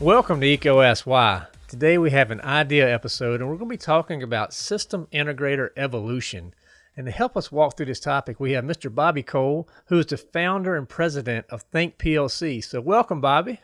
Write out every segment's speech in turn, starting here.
Welcome to EcoSY. Today we have an idea episode and we're going to be talking about system integrator evolution. And to help us walk through this topic, we have Mr. Bobby Cole, who is the founder and president of Think PLC. So welcome, Bobby.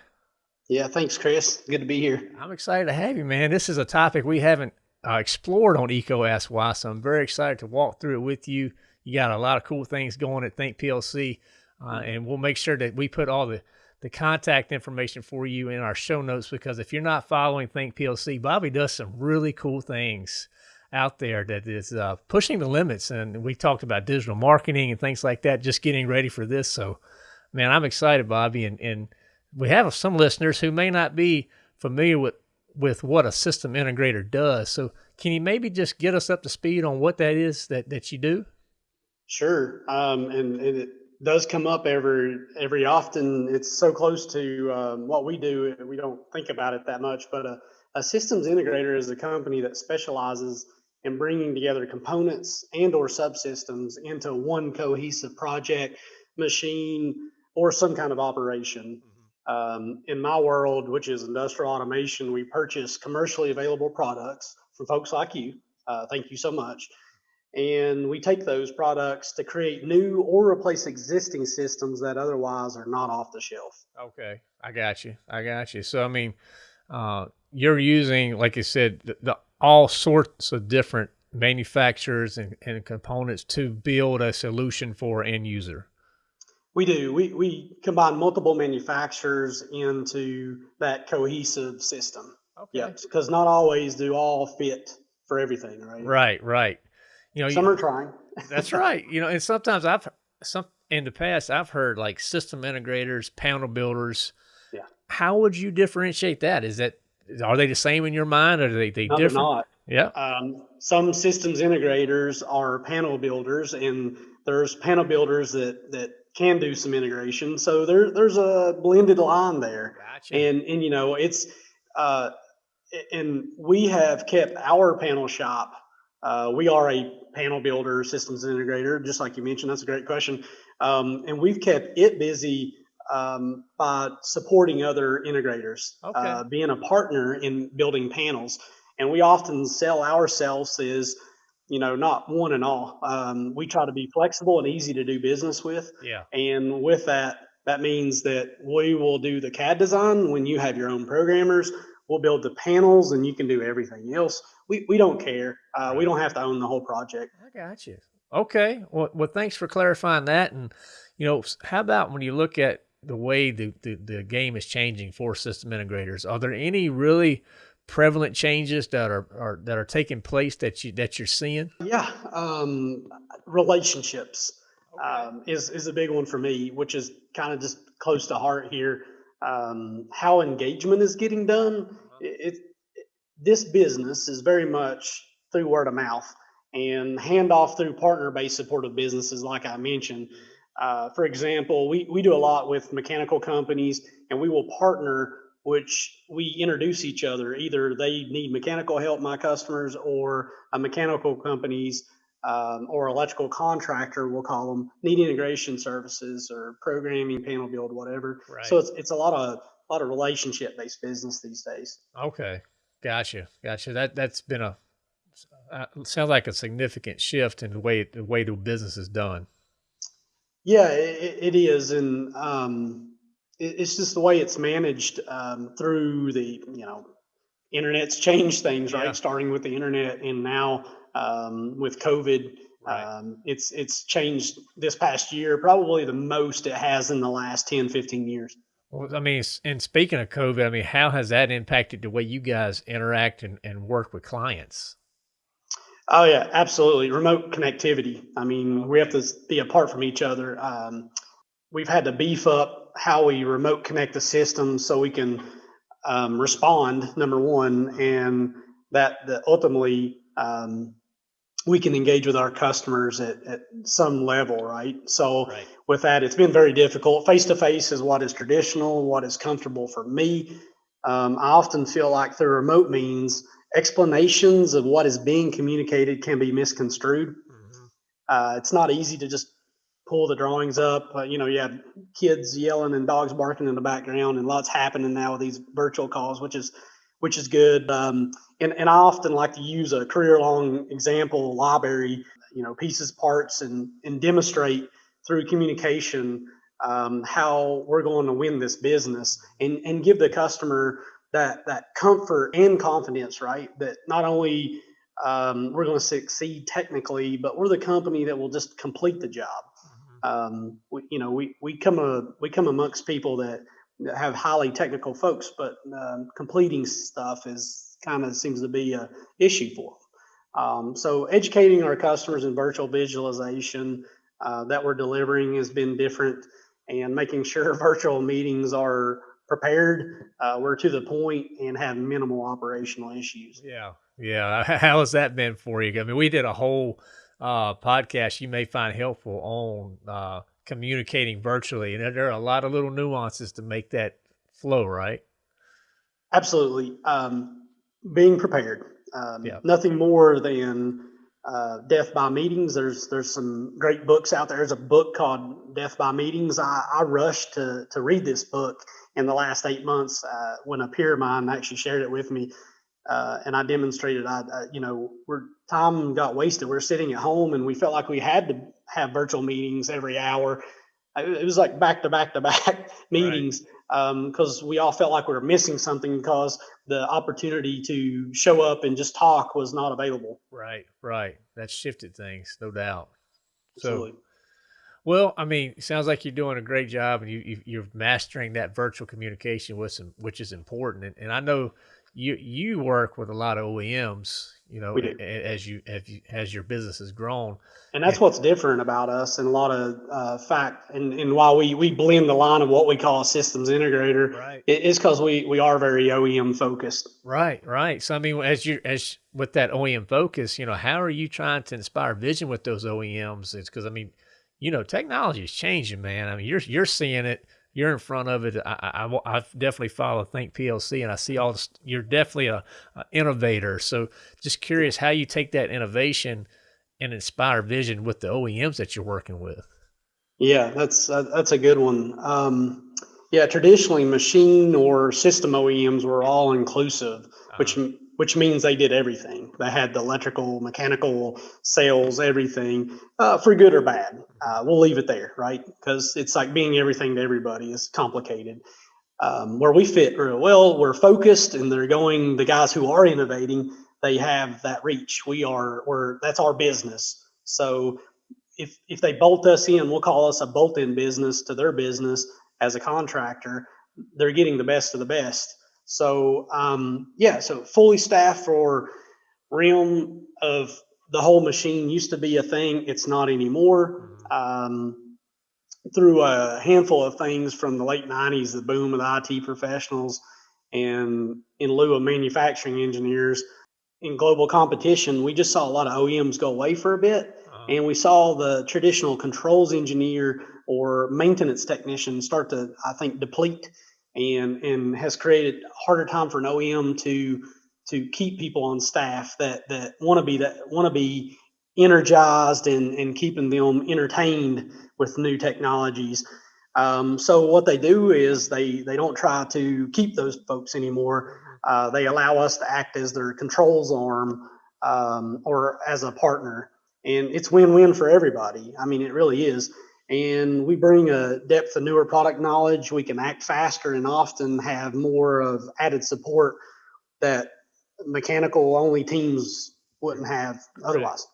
Yeah, thanks, Chris. Good to be here. I'm excited to have you, man. This is a topic we haven't uh, explored on EcoSY, so I'm very excited to walk through it with you. You got a lot of cool things going at Think PLC, uh, and we'll make sure that we put all the the contact information for you in our show notes because if you're not following Think PLC, Bobby does some really cool things out there that is uh, pushing the limits. And we talked about digital marketing and things like that, just getting ready for this. So, man, I'm excited, Bobby. And, and we have some listeners who may not be familiar with, with what a system integrator does. So, can you maybe just get us up to speed on what that is that, that you do? Sure. Um, and, and it, does come up every every often. It's so close to um, what we do, we don't think about it that much. But a, a systems integrator is a company that specializes in bringing together components and or subsystems into one cohesive project, machine, or some kind of operation. Mm-hmm. Um, in my world, which is industrial automation, we purchase commercially available products from folks like you. Uh, thank you so much and we take those products to create new or replace existing systems that otherwise are not off the shelf. Okay, I got you. I got you. So I mean, uh, you're using, like you said, the, the, all sorts of different manufacturers and, and components to build a solution for end user. We do. We we combine multiple manufacturers into that cohesive system. Okay. Yep. Because not always do all fit for everything, right? Right, right you know, some you, are trying. that's right. You know, and sometimes I've some in the past I've heard like system integrators, panel builders. Yeah. How would you differentiate that? Is that are they the same in your mind, or are they they no, different? Not. Yeah. Um, some systems integrators are panel builders, and there's panel builders that that can do some integration. So there there's a blended line there. Gotcha. And and you know it's uh, and we have kept our panel shop uh, we are a panel builder, systems integrator, just like you mentioned. That's a great question. Um, and we've kept it busy um, by supporting other integrators, okay. uh, being a partner in building panels. And we often sell ourselves as, you know, not one and all. Um, we try to be flexible and easy to do business with. Yeah. And with that, that means that we will do the CAD design when you have your own programmers. We'll build the panels and you can do everything else we, we don't care. Uh, we don't have to own the whole project. I got you. Okay. Well, well, thanks for clarifying that. And, you know, how about when you look at the way the, the, the game is changing for system integrators, are there any really prevalent changes that are, are that are taking place that you that you're seeing? Yeah, um, relationships okay. um, is is a big one for me, which is kind of just close to heart here. Um, how engagement is getting done. Uh-huh. It, this business is very much through word of mouth and handoff through partner-based supportive businesses, like I mentioned. Uh, for example, we, we do a lot with mechanical companies and we will partner which we introduce each other. Either they need mechanical help, my customers, or a mechanical companies um, or electrical contractor, we'll call them, need integration services or programming, panel build, whatever. Right. So it's, it's a lot of a lot of relationship based business these days. Okay. Gotcha, gotcha. That that's been a uh, sounds like a significant shift in the way the way the business is done. Yeah, it, it is, and um, it, it's just the way it's managed um, through the you know internet's changed things, right? Yeah. Starting with the internet, and now um, with COVID, right. Um, it's it's changed this past year, probably the most it has in the last 10, 15 years. Well, I mean, and speaking of COVID, I mean, how has that impacted the way you guys interact and, and work with clients? Oh yeah, absolutely. Remote connectivity. I mean, we have to be apart from each other. Um, we've had to beef up how we remote connect the system so we can um, respond. Number one, and that, that ultimately um, we can engage with our customers at, at some level, right? So right. With that, it's been very difficult. Face to face is what is traditional, what is comfortable for me. Um, I often feel like through remote means, explanations of what is being communicated can be misconstrued. Mm-hmm. Uh, it's not easy to just pull the drawings up. Uh, you know, you have kids yelling and dogs barking in the background, and lots happening now with these virtual calls, which is which is good. Um, and and I often like to use a career long example library, you know, pieces, parts, and and demonstrate through communication um, how we're going to win this business, and and give the customer that that comfort and confidence, right? That not only um, we're going to succeed technically, but we're the company that will just complete the job. Mm-hmm. Um, we, you know, we we come a we come amongst people that, that have highly technical folks, but um, completing stuff is kind of seems to be a issue for them. Um, so educating our customers in virtual visualization uh, that we're delivering has been different, and making sure virtual meetings are prepared, uh, we're to the point, and have minimal operational issues. Yeah, yeah. How has that been for you? I mean, we did a whole uh, podcast you may find helpful on uh, communicating virtually, and there are a lot of little nuances to make that flow, right? Absolutely. Um, being prepared. Um, yeah. Nothing more than uh, death by meetings. There's there's some great books out there. There's a book called Death by Meetings. I, I rushed to to read this book in the last eight months uh, when a peer of mine actually shared it with me. Uh, and I demonstrated, I, I, you know, we're time got wasted. We are sitting at home and we felt like we had to have virtual meetings every hour. It was like back to back to back meetings because um, we all felt like we were missing something because the opportunity to show up and just talk was not available. Right, right. That shifted things, no doubt. Absolutely. So, well, I mean, it sounds like you're doing a great job, and you, you are mastering that virtual communication with some, which is important. And, and I know you you work with a lot of OEMs, you know, as you as you as your business has grown. And that's what's different about us, and a lot of uh, fact. And, and while we we blend the line of what we call a systems integrator, right. it is because we we are very OEM focused. Right, right. So I mean, as you as with that OEM focus, you know, how are you trying to inspire vision with those OEMs? It's because I mean, you know, technology is changing, man. I mean, you're you're seeing it you're in front of it. I, I, I definitely follow Think PLC, and I see all this. You're definitely a, a, innovator. So, just curious how you take that innovation and inspire vision with the OEMs that you're working with. Yeah, that's uh, that's a good one. Um, yeah, traditionally, machine or system OEMs were all inclusive, uh-huh. which which means they did everything. They had the electrical, mechanical, sales, everything, uh, for good or bad. Uh, we'll leave it there, right? Because it's like being everything to everybody is complicated. Um, where we fit real well, we're focused, and they're going. The guys who are innovating, they have that reach. We are, we're that's our business. So if if they bolt us in, we'll call us a bolt-in business to their business as a contractor. They're getting the best of the best so um, yeah, so fully staffed for realm of the whole machine used to be a thing. It's not anymore. Mm-hmm. Um, through a handful of things from the late 90s, the boom of the IT professionals, and in lieu of manufacturing engineers in global competition, we just saw a lot of OEMs go away for a bit. Uh-huh. And we saw the traditional controls engineer or maintenance technician start to, I think, deplete and and has created harder time for an OEM to to keep people on staff that that want to be that want to be energized and and keeping them entertained with new technologies. Um, so what they do is they they don't try to keep those folks anymore. Uh, they allow us to act as their controls arm um, or as a partner, and it's win-win for everybody. I mean, it really is and we bring a depth of newer product knowledge. We can act faster and often have more of added support that mechanical only teams wouldn't have otherwise.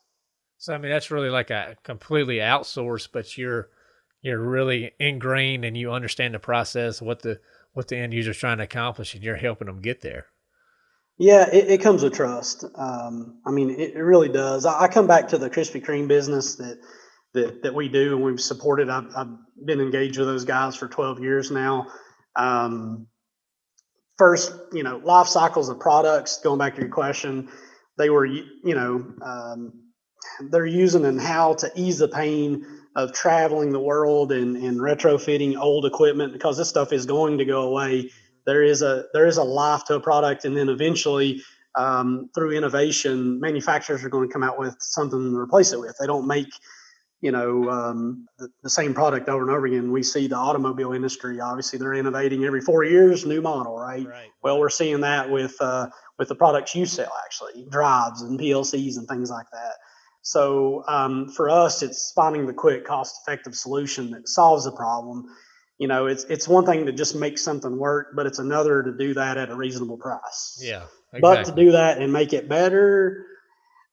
So I mean that's really like a completely outsourced, but you're you're really ingrained and you understand the process, what the what the end user's trying to accomplish, and you're helping them get there. Yeah, it, it comes with trust. Um, I mean, it, it really does. I, I come back to the Krispy Kreme business that that, that we do and we've supported. I've, I've been engaged with those guys for 12 years now. Um, first, you know, life cycles of products, going back to your question, they were, you know, um, they're using and how to ease the pain of traveling the world and, and retrofitting old equipment because this stuff is going to go away. There is a there is a life to a product, and then eventually, um, through innovation, manufacturers are going to come out with something to replace it with. They don't make you know, um, the, the, same product over and over again. We see the automobile industry, obviously they're innovating every four years, new model, right? right. Well, we're seeing that with, uh, with the products you sell actually drives and PLCs and things like that. So um, for us, it's finding the quick, cost-effective solution that solves the problem. You know, it's it's one thing to just make something work, but it's another to do that at a reasonable price. Yeah. Exactly. But to do that and make it better,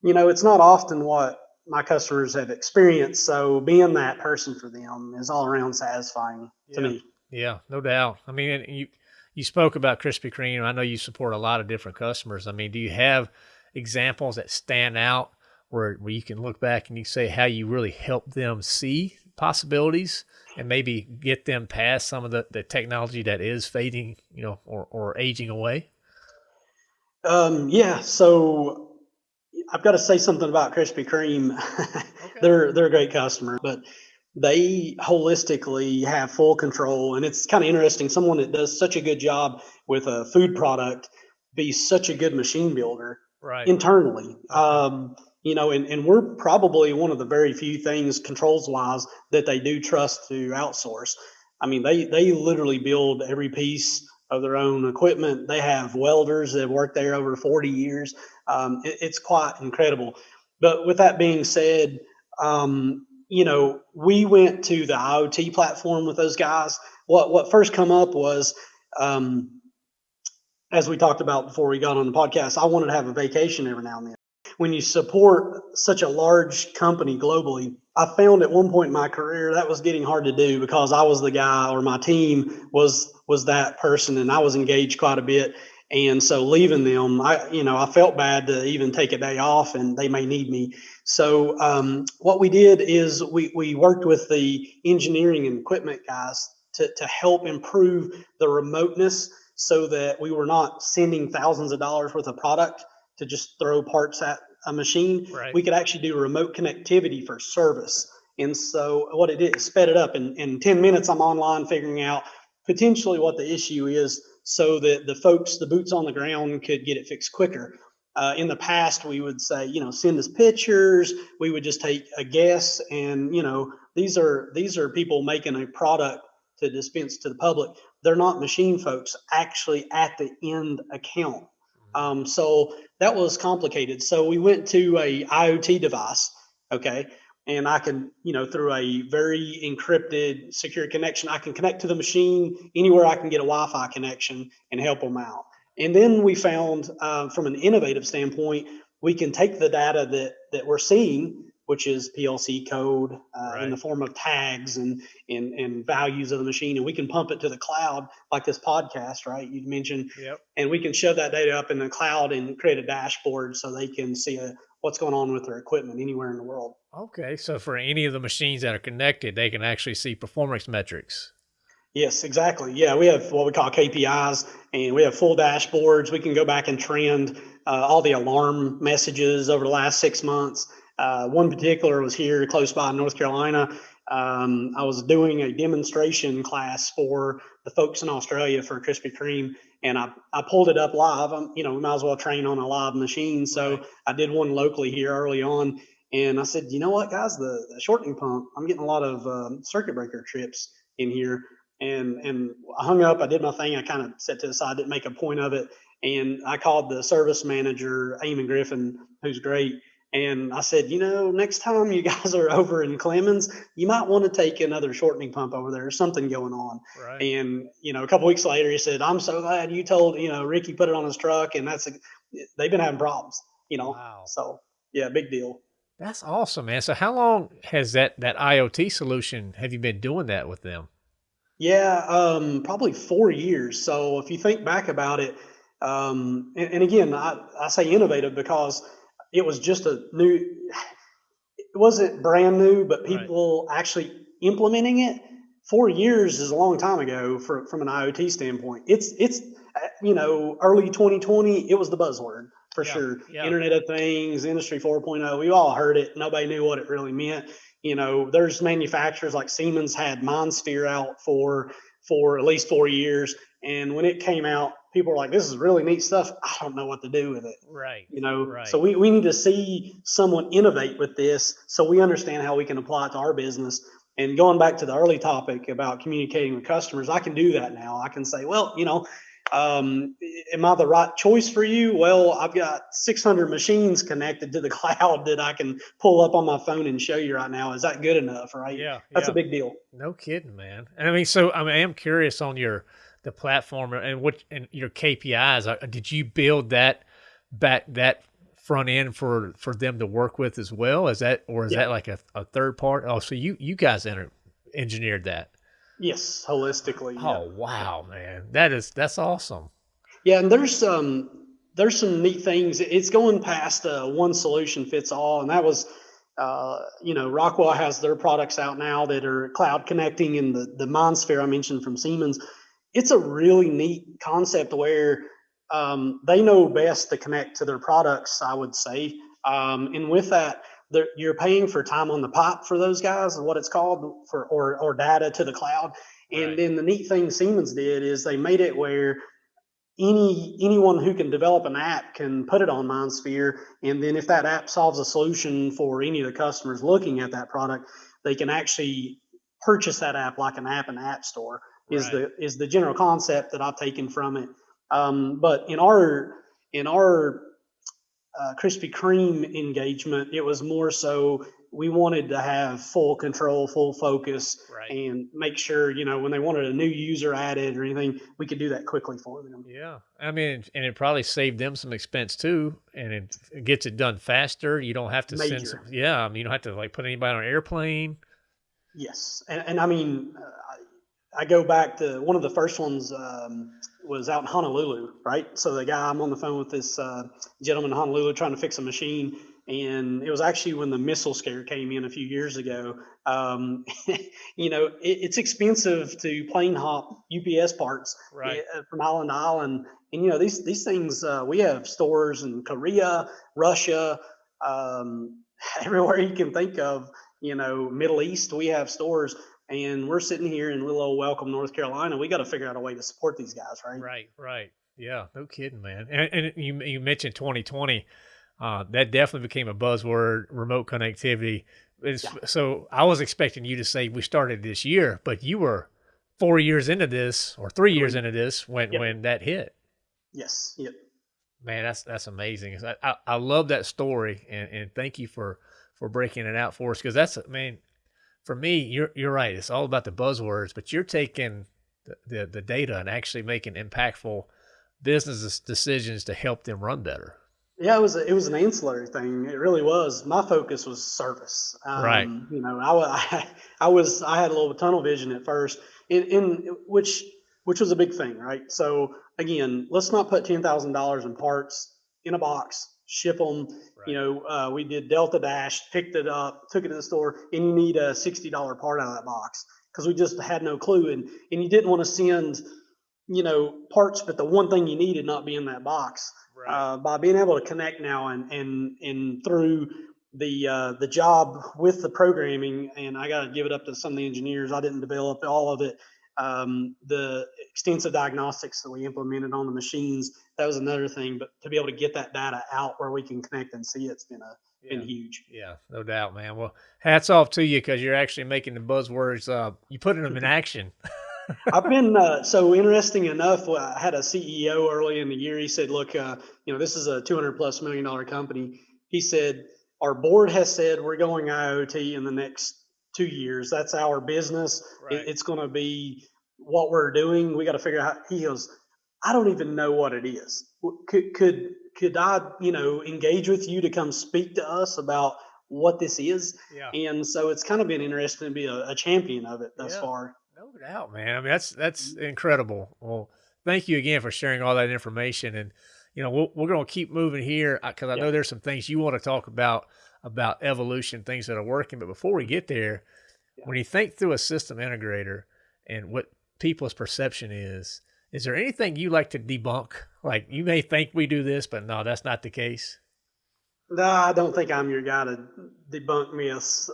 you know, it's not often what my customers have experienced. So being that person for them is all around satisfying to me. Yeah, no doubt. I mean, you you spoke about Krispy Kreme. I know you support a lot of different customers. I mean, do you have examples that stand out where where you can look back and you say how you really helped them see possibilities and maybe get them past some of the, the technology that is fading, you know, or, or aging away? Um, yeah. So I've got to say something about Krispy Kreme. Okay. they're they're a great customer, but they holistically have full control, and it's kind of interesting. Someone that does such a good job with a food product be such a good machine builder right. internally. Um, you know, and, and we're probably one of the very few things controls wise that they do trust to outsource. I mean, they they literally build every piece of their own equipment. They have welders that have worked there over 40 years. Um, it, it's quite incredible. But with that being said, um, you know, we went to the IoT platform with those guys. What what first come up was, um, as we talked about before we got on the podcast, I wanted to have a vacation every now and then. When you support such a large company globally, I found at one point in my career that was getting hard to do because I was the guy or my team was was that person and I was engaged quite a bit. And so leaving them, I you know I felt bad to even take a day off, and they may need me. So um, what we did is we we worked with the engineering and equipment guys to to help improve the remoteness, so that we were not sending thousands of dollars worth of product to just throw parts at a machine. Right. We could actually do remote connectivity for service. And so what it did, sped it up. In, in 10 minutes, I'm online figuring out potentially what the issue is so that the folks, the boots on the ground, could get it fixed quicker. Uh, in the past, we would say, you know, send us pictures. We would just take a guess, and you know, these are these are people making a product to dispense to the public. They're not machine folks actually at the end account. Um, so that was complicated. So we went to a IoT device. Okay, and I can, you know, through a very encrypted, secure connection, I can connect to the machine anywhere I can get a Wi-Fi connection and help them out. And then we found, uh, from an innovative standpoint, we can take the data that that we're seeing, which is PLC code uh, right. in the form of tags and, and and values of the machine, and we can pump it to the cloud like this podcast, right? You mentioned, yep. and we can shove that data up in the cloud and create a dashboard so they can see a, what's going on with their equipment anywhere in the world. Okay, so for any of the machines that are connected, they can actually see performance metrics. Yes, exactly. Yeah, we have what we call KPIs, and we have full dashboards. We can go back and trend uh, all the alarm messages over the last six months. Uh, one particular was here close by in North Carolina. Um, I was doing a demonstration class for the folks in Australia for Krispy Kreme, and I, I pulled it up live. I'm, you know, we might as well train on a live machine. So I did one locally here early on, and I said, you know what, guys, the, the shortening pump, I'm getting a lot of um, circuit breaker trips in here. And and I hung up. I did my thing. I kind of set to the side, didn't make a point of it. And I called the service manager, Eamon Griffin, who's great. And I said, you know, next time you guys are over in Clemmons, you might want to take another shortening pump over there. There's something going on. Right. And, you know, a couple weeks later, he said, I'm so glad you told, you know, Ricky put it on his truck. And that's, a, they've been having problems, you know. Wow. So, yeah, big deal. That's awesome, man. So how long has that that IoT solution have you been doing that with them? Yeah, um, probably four years. So if you think back about it, um, and, and, again, I, I say innovative because it was just a new, it wasn't brand new, but people right. actually implementing it. Four years is a long time ago for, from an IoT standpoint. It's it's uh, you know early 2020. It was the buzzword for yeah, sure. Yeah. Internet of Things, Industry 4.0. We all heard it. Nobody knew what it really meant. You know, there's manufacturers like Siemens had MindSphere out for for at least four years. And when it came out, people were like, "This is really neat stuff." I don't know what to do with it. Right. You know, Right. so we, we need to see someone innovate with this so we understand how we can apply it to our business. And going back to the early topic about communicating with customers, I can do that now. I can say, well, you know, um, am I the right choice for you? Well, I've got 600 machines connected to the cloud that I can pull up on my phone and show you right now. Is that good enough? Right? Yeah. That's yeah. a big deal. No kidding, man. And I mean, so I mean, I am curious on your the platform and what and your KPIs. Uh, Did you build that back that front end for for them to work with as well? Is that or is Yeah. that like a, a third part? Oh, so you you guys enter, engineered that? Yes, holistically. yeah. Oh wow, man, that is that's awesome. Yeah, and there's some there's some neat things. It's going past uh, one solution fits all, and that was, uh, you know, Rockwell has their products out now that are cloud connecting, and the the MindSphere I mentioned from Siemens. It's a really neat concept where um, they know best to connect to their products. I would say, um, and with that, you're paying for time on the pipe for those guys, is what it's called, for or or data to the cloud. And Right. then the neat thing Siemens did is they made it where any anyone who can develop an app can put it on MindSphere, and then if that app solves a solution for any of the customers looking at that product, they can actually purchase that app like an app in the app store. Is Right. the is the general concept that I've taken from it. Um, but in our in our uh, Krispy Kreme engagement, it was more so we wanted to have full control, full focus, Right. and make sure you know when they wanted a new user added or anything, we could do that quickly for them. Yeah, I mean, and it probably saved them some expense too, and it, it gets it done faster. You don't have to send. Some, yeah, I mean, you don't have to like put anybody on an airplane. Yes, and, and I mean, uh, I, I go back to one of the first ones um, was out in Honolulu, right? So the guy I'm on the phone with this uh, gentleman in Honolulu trying to fix a machine, and it was actually when the missile scare came in a few years ago. Um, you know, it, it's expensive to plane hop UPS parts Right. uh, from island to island, and you know these these things. Uh, we have stores in Korea, Russia, um, everywhere you can think of you know, Middle East, we have stores, and we're sitting here in little old Welcome, North Carolina. We got to figure out a way to support these guys, right? Right, right. Yeah, no kidding, man. And, and you you mentioned 2020. Uh, that definitely became a buzzword. Remote connectivity. It's, So I was expecting you to say we started this year, but you were four years into this or three years into this when Yep. when that hit. Yes. Yep. Man, that's that's amazing. I, I, I love that story, and, and thank you for for breaking it out for us because that's man, for me, you're you're right. It's all about the buzzwords, but you're taking the, the, the data and actually making impactful business decisions to help them run better. Yeah, it was a, it was an ancillary thing. It really was. My focus was service. Um, Right. You know, I, I I was I had a little tunnel vision at first, in, in which which was a big thing, right? So again, let's not put ten thousand dollars in parts in a box, ship them. You know, uh, we did Delta Dash, picked it up, took it to the store, and you need a sixty dollar part out of that box because we just had no clue, and and you didn't want to send, you know, parts, but the one thing you needed not be in that box right. uh, by being able to connect now and and and through the uh, the job with the programming and I got to give it up to some of the engineers I didn't develop all of it um, the extensive diagnostics that we implemented on the machines that was another thing but to be able to get that data out where we can connect and see it's been a yeah. been huge Yeah, no doubt, man. Well, hats off to you because you're actually making the buzzwords. Uh, you putting them in action. I've been uh, so interesting enough. I had a CEO early in the year. He said, "Look, uh, you know, this is a 200 plus million dollar company." He said, "Our board has said we're going IoT in the next two years. That's our business. It- it's going to be what we're doing. We got to figure out." He goes, "I don't even know what it is. Could could could I, you know, engage with you to come speak to us about what this is?" Yeah. And so it's kind of been interesting to be a, a champion of it thus Yeah. far. No doubt, man. I mean, that's that's mm. incredible. Well, thank you again for sharing all that information, and you know, we're, we're going to keep moving here uh, because I Yeah. know there's some things you want to talk about about evolution, things that are working. But before we get there, when you think through a system integrator and what people's perception is, is there anything you like to debunk? Like you may think we do this, but no, that's not the case. No, I don't think I'm your guy to debunk myths.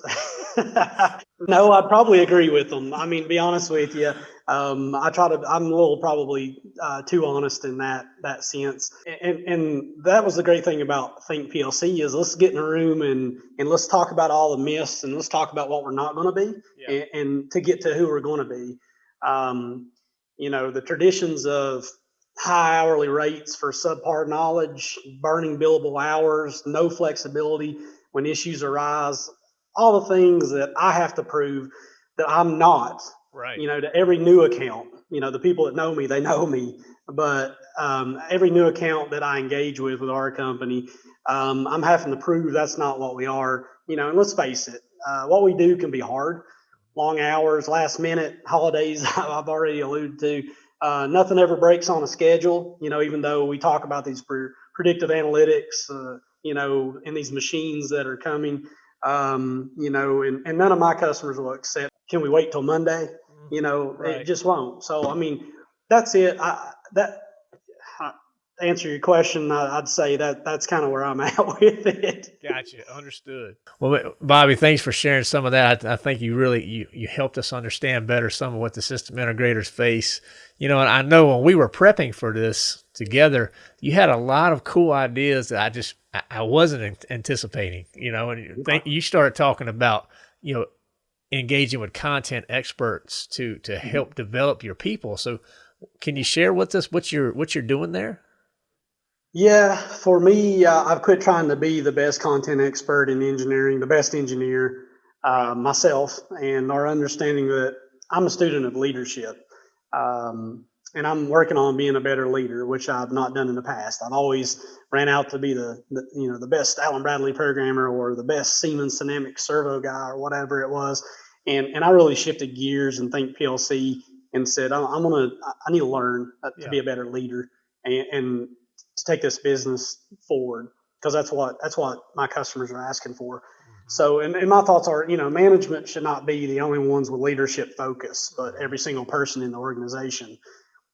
no, I probably agree with them. I mean, be honest with you, um, I try to. I'm a little probably uh, too honest in that that sense. And and that was the great thing about Think PLC is let's get in a room and and let's talk about all the myths and let's talk about what we're not going to be yeah. and, and, to get to who we're going to be. Um, you know, the traditions of high hourly rates for subpar knowledge, burning billable hours, no flexibility when issues arise, all the things that I have to prove that I'm not. Right. You know, to every new account, you know, the people that know me, they know me. But um, every new account that I engage with with our company, um, I'm having to prove that's not what we are. You know, and let's face it, uh, what we do can be hard. Long hours, last minute, holidays, I've already alluded to. Uh, nothing ever breaks on a schedule, you know, even though we talk about these pre- predictive analytics, uh, you know, and these machines that are coming, um, you know, and, and none of my customers will accept, can we wait till Monday? Mm-hmm. You know, right. it just won't. So, I mean, that's it. I, that, answer your question, I'd say that that's kind of where I'm at with it. Gotcha. Understood. Well, Bobby, thanks for sharing some of that. I think you really you, you helped us understand better some of what the system integrators face. You know, and I know when we were prepping for this together, you had a lot of cool ideas that I just I wasn't anticipating. You know, and you started talking about you know engaging with content experts to to mm-hmm. help develop your people. So, can you share with us what you're what you're doing there? Yeah, for me, uh, I've quit trying to be the best content expert in engineering, the best engineer uh, myself, and our understanding that I'm a student of leadership. Um, and I'm working on being a better leader, which I've not done in the past. I've always ran out to be the, the you know the best Allen Bradley programmer or the best Siemens Dynamics servo guy or whatever it was, and and I really shifted gears and think PLC and said I'm, I'm gonna I need to learn uh, to yeah. be a better leader and, and to take this business forward because that's what that's what my customers are asking for. Mm-hmm. So, and, and my thoughts are, you know, management should not be the only ones with leadership focus, but every single person in the organization.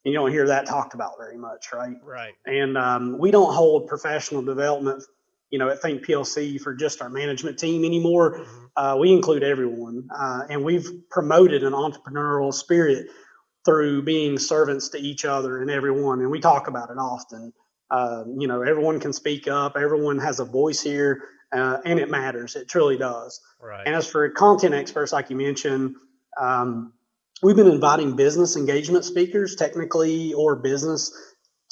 You don't hear that talked about very much, right? Right. And um, we don't hold professional development, you know, at Think PLC for just our management team anymore. Mm-hmm. Uh, we include everyone, uh, and we've promoted an entrepreneurial spirit through being servants to each other and everyone, and we talk about it often. Uh, you know, everyone can speak up. Everyone has a voice here, uh, and it matters. It truly does. Right. And as for content experts, like you mentioned, um, we've been inviting business engagement speakers, technically or business,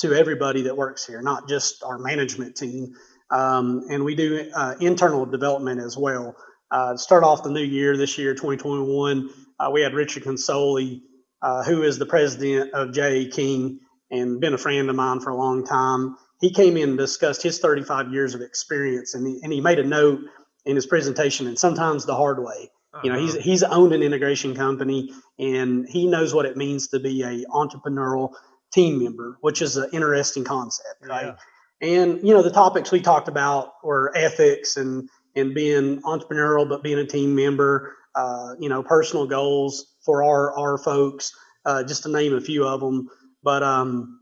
to everybody that works here, not just our management team. Um, and we do uh, internal development as well. Uh, start off the new year this year, 2021, uh, we had Richard Consoli, uh, who is the president of J.A. King and been a friend of mine for a long time. He came in and discussed his 35 years of experience, and he, and he made a note in his presentation, and sometimes the hard way. Uh-huh. You know, he's uh-huh. he's owned an integration company, and he knows what it means to be a entrepreneurial team member, which is an interesting concept, right? Yeah. And you know, the topics we talked about were ethics and and being entrepreneurial, but being a team member. Uh, you know, personal goals for our our folks, uh, just to name a few of them. But um,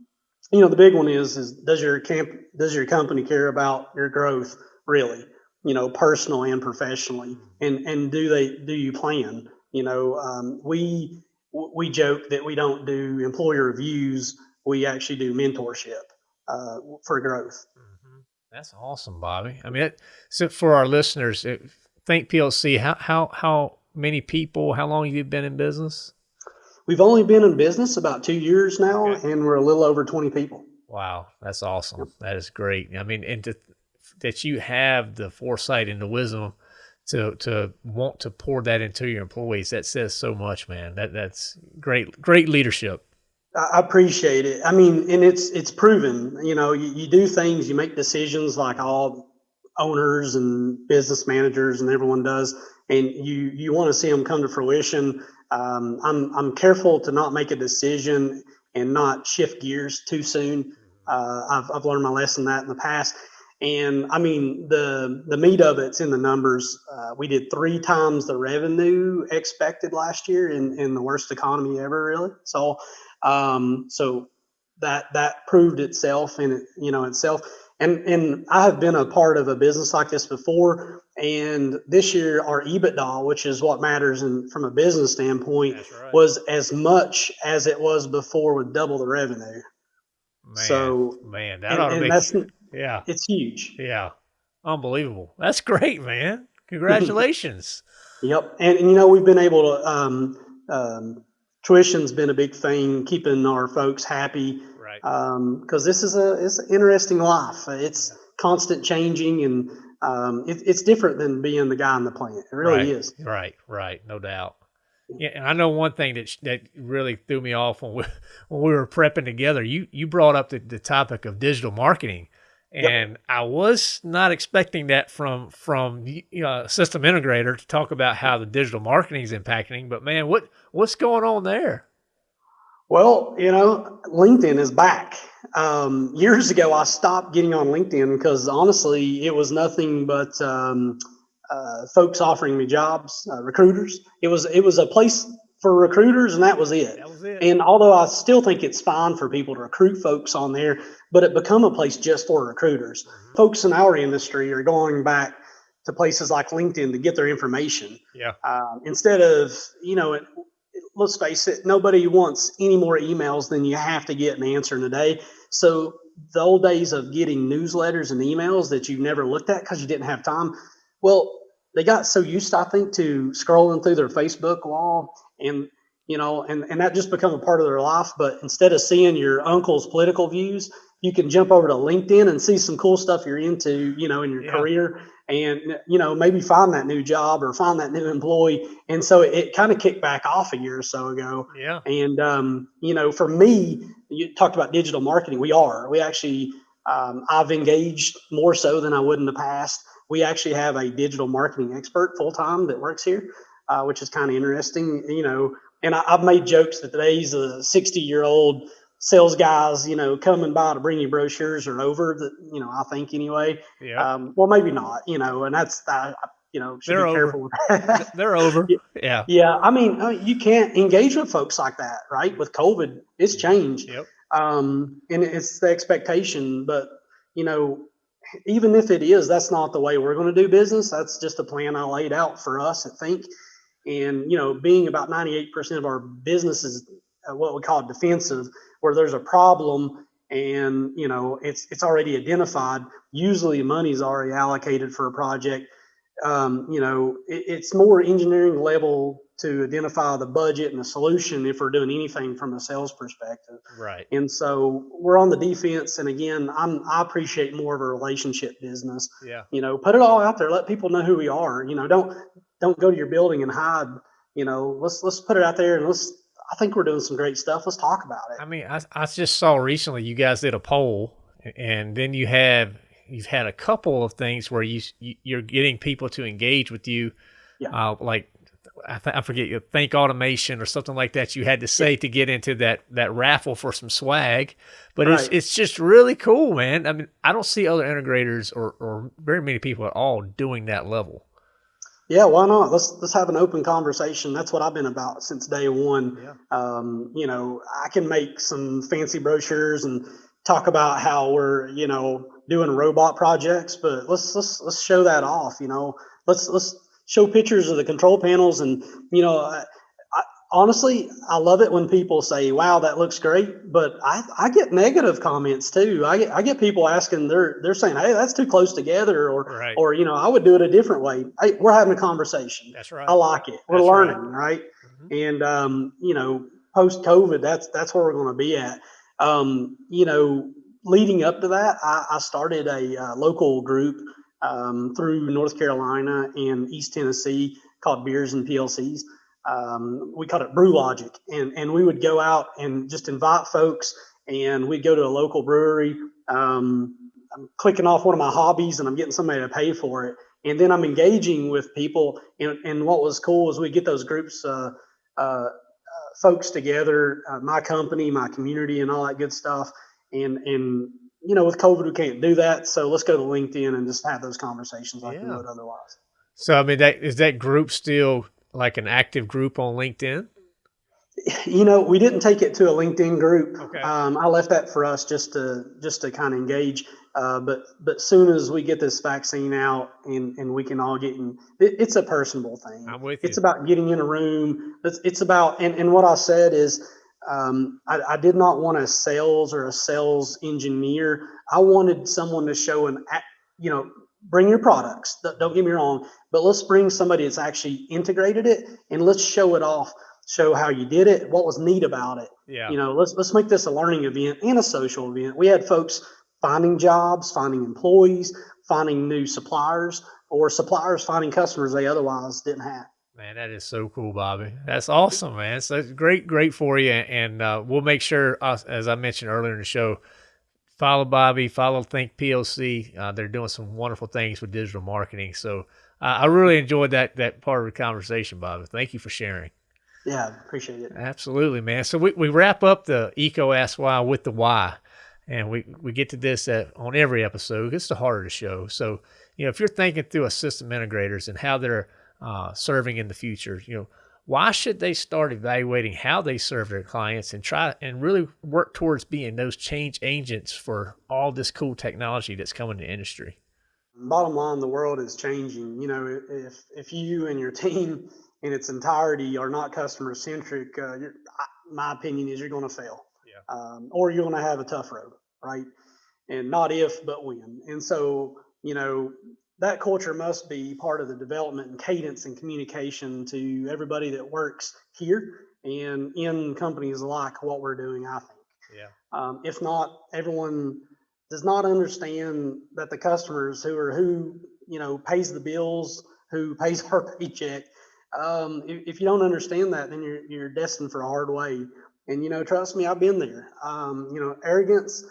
you know, the big one is is does your camp does your company care about your growth really? You know, personally and professionally, and and do they do you plan? You know, um, we we joke that we don't do employer reviews. We actually do mentorship uh, for growth. Mm-hmm. That's awesome, Bobby. I mean, it, so for our listeners, it, think PLC. How how how many people? How long have you been in business? We've only been in business about two years now, okay. and we're a little over 20 people. Wow, that's awesome. That is great. I mean, and to, that you have the foresight and the wisdom to to want to pour that into your employees. That says so much, man. That that's great, great leadership. I appreciate it. I mean, and it's it's proven. You know, you, you do things, you make decisions like all owners and business managers and everyone does, and you you want to see them come to fruition um, I'm I'm careful to not make a decision and not shift gears too soon. Uh, I've I've learned my lesson that in the past. And I mean the the meat of it's in the numbers. Uh, we did three times the revenue expected last year in, in the worst economy ever, really. So um, so that that proved itself in you know itself. And and I have been a part of a business like this before. And this year, our EBITDA, which is what matters in, from a business standpoint, right. was as much as it was before with double the revenue. Man, So, man, that and, ought to be that's yeah, it's huge. yeah, unbelievable. That's great, man. Congratulations. Yep. And, and you know, we've been able to, um, um, tuition's been a big thing, keeping our folks happy. right. Um, cause this is a, it's an interesting life. It's constant changing and, um, it, it's different than being the guy in the plant. It really right. is. Right, right, no doubt. Yeah, and I know one thing that that really threw me off when we when we were prepping together. You you brought up the, the topic of digital marketing, Yep. and I was not expecting that from from know, system integrator to talk about how the digital marketing is impacting. But man, what what's going on there? Well, you know, LinkedIn is back. Um, years ago, I stopped getting on LinkedIn because honestly, it was nothing but um, uh, folks offering me jobs, uh, recruiters. It was it was a place for recruiters, and that was it. That was it. And although I still think it's fine for people to recruit folks on there, but it become a place just for recruiters. Folks in our industry are going back to places like LinkedIn to get their information yeah, um, instead of you know it- let's face it nobody wants any more emails than you have to get an answer in a day. So the old days of getting newsletters and emails that you never looked at because you didn't have time well they got so used i think to scrolling through their facebook wall and you know and, and that just become a part of their life. But instead of seeing your uncle's political views you can jump over to linkedin and see some cool stuff you're into you know in your Yeah. career and you know maybe find that new job or find that new employee. And so it, it kind of kicked back off a year or so ago. Yeah, and um, you know for me you talked about digital marketing. We are. We actually um, i've engaged more so than i would in the past. We actually have a digital marketing expert full-time that works here uh, which is kind of interesting you know. And I, i've made jokes that today's a 60 year old sales guys you know coming by to bring you brochures are over that you know i think anyway yeah. um, well, maybe not, you know, and that's, you know, should They're be over. careful with that. They're over. Yeah. yeah. I mean, uh, you can't engage with folks like that, right? With COVID, it's changed. Yep. Um, and it's the expectation, but, you know, even if it is, that's not the way we're going to do business. That's just a plan I laid out for us, I think. And, you know, being about 98% of our business is uh, what we call defensive, where there's a problem and, you know, it's, it's already identified. Usually money's already allocated for a project. Um, you know, it, it's more engineering level to identify the budget and the solution if we're doing anything from a sales perspective. Right. And so we're on the defense. And again, I'm, I appreciate more of a relationship business. Yeah. You know, put it all out there. Let people know who we are. You know, don't don't go to your building and hide. You know, let's let's put it out there and let's. I think we're doing some great stuff. Let's talk about it. I mean, I, I just saw recently you guys did a poll, and then you have you've had a couple of things where you, you you're getting people to engage with you, Yeah. uh, like I, th- I forget you think automation or something like that. You had to say to get into that that raffle for some swag, but it's it's just really cool, man. I mean, I don't see other integrators or or very many people at all doing that level. Yeah, why not? Let's let's have an open conversation. That's what I've been about since day one. Yeah. Um, you know, I can make some fancy brochures and talk about how we're, you know, doing robot projects, but let's let's let's show that off. You know, let's let's show pictures of the control panels, and you know, honestly, I love it when people say, "Wow, that looks great," but I I get negative comments too. I get I get people asking, they're they're saying, "Hey, that's too close together," or Right. or you know, I would do it a different way. Hey, we're having a conversation. That's right. I like it. We're That's right. learning, right? Mhm. And um, you know, post COVID, that's that's where we're going to be at. Um, you know, leading up to that, I, I started a uh, local group um, through North Carolina and East Tennessee called Beers and PLCs. Um, we called it Brew Logic, and and we would go out and just invite folks, and we'd go to a local brewery. Um, I'm clicking off one of my hobbies, and I'm getting somebody to pay for it and then I'm engaging with people. And, and what was cool is we get those groups, uh, uh, uh, folks together, uh, my company, my community, and all that good stuff. And and you know, with COVID, we can't do that. So let's go to LinkedIn and just have those conversations like we would otherwise. So I mean, that is that group still like an active group on LinkedIn? You know, we didn't take it to a LinkedIn group. Okay. Um, I left that for us just to just to kind of engage. Uh, but but soon as we get this vaccine out and, and we can all get in, it, it's a personable thing. I'm with you. It's about getting in a room. It's, it's about and, and what I said is um, I, I did not want a sales or a sales engineer. I wanted someone to show an act- you know bring your products. Don't get me wrong, but let's bring somebody that's actually integrated it and let's show it off. Show how you did it. What was neat about it yeah. you know let's let's make this a learning event and a social event we had folks finding jobs finding employees finding new suppliers or suppliers finding customers they otherwise didn't have Man, that is so cool, Bobby. That's awesome, man. So it's great, great for you. And uh, we'll make sure, uh, as I mentioned earlier in the show, follow Bobby, follow Think PLC. Uh, they're doing some wonderful things with digital marketing. So uh, I really enjoyed that that part of the conversation, Bobby. Thank you for sharing. yeah appreciate it Absolutely, man. So we, we wrap up the EECO Ask Why with the why. And we, we get to this at, on every episode. It's the heart of the show. So, you know, if you're thinking through a system integrators and how they're uh, serving in the future, you know, why should they start evaluating how they serve their clients and try and really work towards being those change agents for all this cool technology that's coming to industry? bottom line the world is changing you know if if you and your team in its entirety are not customer centric uh, my opinion is you're going to fail Yeah. um, or you're going to have a tough road right and not if but when and so you know that culture must be part of the development and cadence and communication to everybody that works here and in companies like what we're doing i think Yeah. um, if not, everyone does not understand that the customers who are who you know pays the bills, who pays our paycheck. Um, if, if you don't understand that, then you're you're destined for a hard way. And you know, trust me, I've been there. Um, you know, arrogance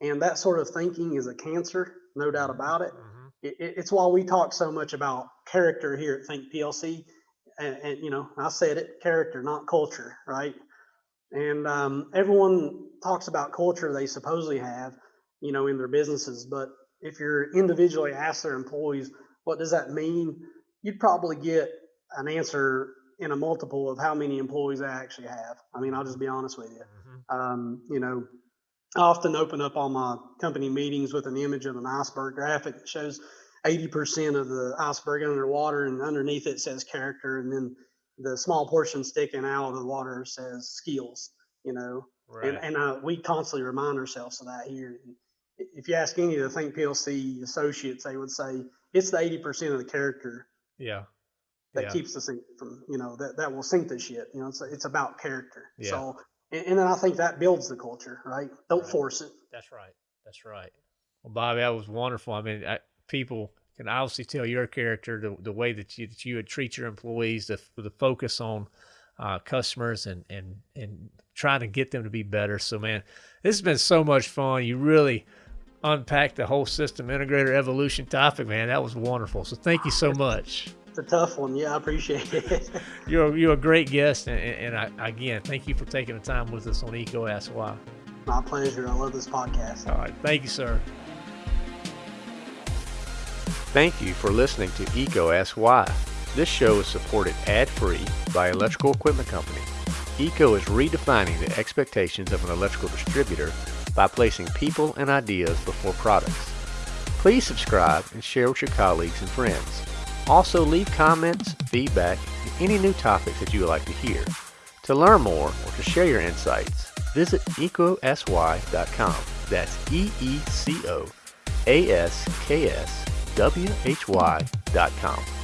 and that sort of thinking is a cancer, no doubt about it. It, it- it's why we talk so much about character here at Think PLC. And, and you know, I said it, character, not culture, right? And um, everyone talks about culture they supposedly have, you know, in their businesses. But if you're individually ask their employees, what does that mean? You'd probably get an answer in a multiple of how many employees they actually have. I mean, I'll just be honest with you Mhm. um, you know, I often open up all my company meetings with an image of an iceberg graphic that shows 80% of the iceberg underwater, and underneath it says character, and then the small portion sticking out of the water says skills. You know, Right. and and uh, we constantly remind ourselves of that here. If you ask any of the Think PLC associates, they would say it's the 80% of the character yeah. that Yeah. keeps the sink from you know that that will sink the shit. You know, it's it's about character. Yeah. So and, and then I think that builds the culture, right? Don't Right. force it. That's right. That's right. Well, Bobby, that was wonderful. I mean, I, people can obviously tell your character, the, the way that you that you would treat your employees, the the focus on uh, customers and and and trying to get them to be better. So, man, this has been so much fun. You really unpacked the whole system integrator evolution topic, man. That was wonderful. So, thank you so much. It's a tough one. Yeah, I appreciate it. You're you're a great guest, and, and I, again, thank you for taking the time with us on EECO Ask Why. My pleasure. I love this podcast. All right, thank you, sir. Thank you for listening to EECO Ask Why. This show is supported ad-free by Electrical Equipment Company. EECO is redefining the expectations of an electrical distributor by placing people and ideas before products. Please subscribe and share with your colleagues and friends. Also leave comments, feedback, and any new topics that you would like to hear. To learn more or to share your insights, visit eecoaskwhy.com. That's E E C O A S K S W H Y dot com.